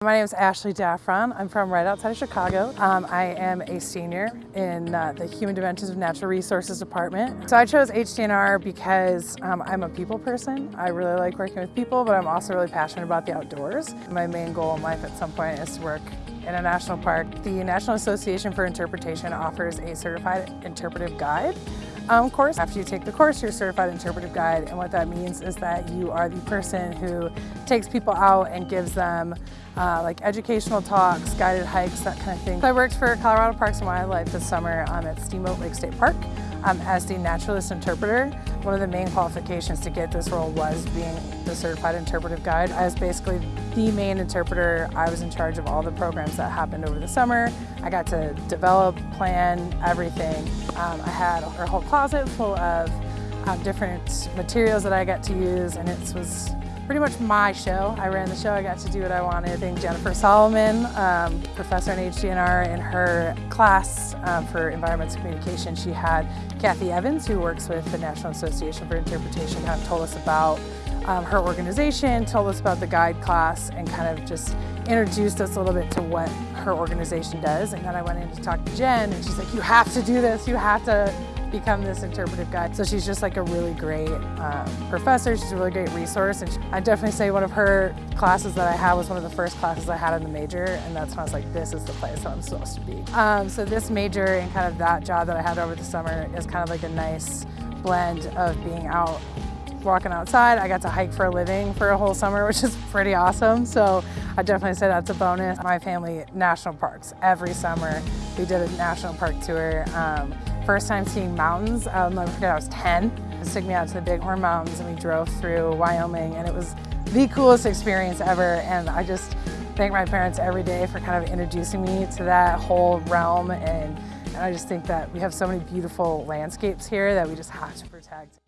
My name is Ashley Daffron. I'm from right outside of Chicago. Um, I am a senior in uh, the Human Dimensions of Natural Resources Department. So I chose HDNR because um, I'm a people person. I really like working with people, but I'm also really passionate about the outdoors. My main goal in life at some point is to work in a national park. The National Association for Interpretation offers a certified interpretive guide um, course. After you take the course, you're a certified interpretive guide, and what that means is that you are the person who takes people out and gives them uh, like educational talks, guided hikes, that kind of thing. I worked for Colorado Parks and Wildlife this summer um, at Steamboat Lake State Park um, as the naturalist interpreter. One of the main qualifications to get this role was being the certified interpretive guide. I was basically the main interpreter. I was in charge of all the programs that happened over the summer. I got to develop, plan, everything. Um, I had a whole closet full of um, different materials that I got to use and it was pretty much my show. I ran the show, I got to do what I wanted. I think Jennifer Solomon, um, professor in HDNR, in her class um, for environmental communication, she had Kathy Evans, who works with the National Association for Interpretation, kind of told us about um, her organization, told us about the guide class, and kind of just introduced us a little bit to what her organization does. And then I went in to talk to Jen, and she's like, you have to do this, you have to become this interpretive guide. So she's just like a really great um, professor. She's a really great resource. And I definitely say one of her classes that I had was one of the first classes I had in the major. And that's when I was like, this is the place that I'm supposed to be. Um, so this major and kind of that job that I had over the summer is kind of like a nice blend of being out walking outside. I got to hike for a living for a whole summer, which is pretty awesome. So I definitely say that's a bonus. My family, national parks. Every summer we did a national park tour. Um, first time seeing mountains, I'll never forget, I was 10. They took me out to the Bighorn Mountains and we drove through Wyoming and it was the coolest experience ever and I just thank my parents every day for kind of introducing me to that whole realm and, and I just think that we have so many beautiful landscapes here that we just have to protect.